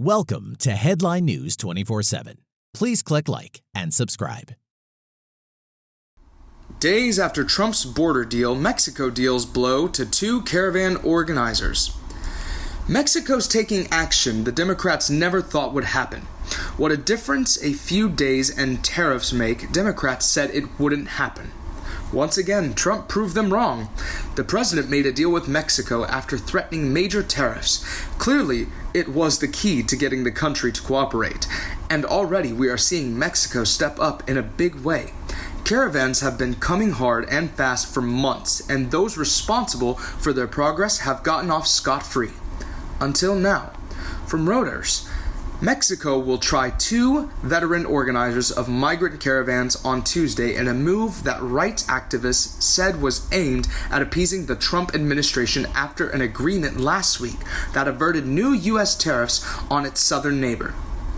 Welcome to Headline News 24 7. Please click like and subscribe. Days after Trump's border deal, Mexico deals blow to two caravan organizers. Mexico's taking action the Democrats never thought would happen. What a difference a few days and tariffs make, Democrats said it wouldn't happen. Once again, Trump proved them wrong. The president made a deal with Mexico after threatening major tariffs. Clearly, it was the key to getting the country to cooperate. And already we are seeing Mexico step up in a big way. Caravans have been coming hard and fast for months, and those responsible for their progress have gotten off scot free. Until now. From Reuters, Mexico will try two veteran organizers of migrant caravans on Tuesday in a move that rights activists said was aimed at appeasing the Trump administration after an agreement last week that averted new U.S. tariffs on its southern neighbor.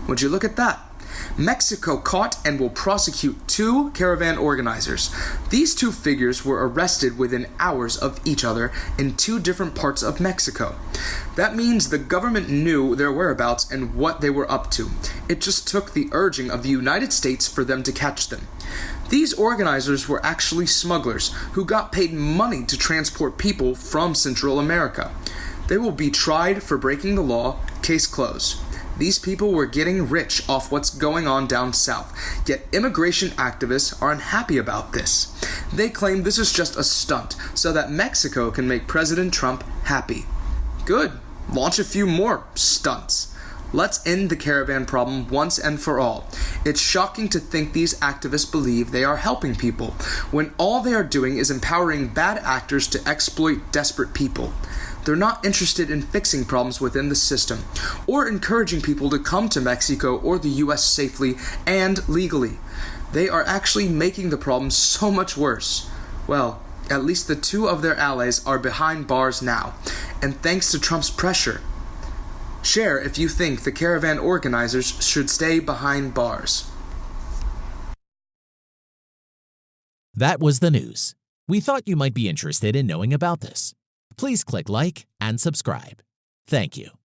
Would you look at that? Mexico caught and will prosecute two caravan organizers. These two figures were arrested within hours of each other in two different parts of Mexico. That means the government knew their whereabouts and what they were up to. It just took the urging of the United States for them to catch them. These organizers were actually smugglers who got paid money to transport people from Central America. They will be tried for breaking the law, case closed. These people were getting rich off what's going on down south, yet immigration activists are unhappy about this. They claim this is just a stunt so that Mexico can make President Trump happy. Good. Launch a few more stunts. Let's end the caravan problem once and for all. It's shocking to think these activists believe they are helping people, when all they are doing is empowering bad actors to exploit desperate people. They're not interested in fixing problems within the system or encouraging people to come to Mexico or the US safely and legally. They are actually making the problem so much worse. Well, at least the two of their allies are behind bars now, and thanks to Trump's pressure. Share if you think the caravan organizers should stay behind bars. That was the news. We thought you might be interested in knowing about this please click like and subscribe. Thank you.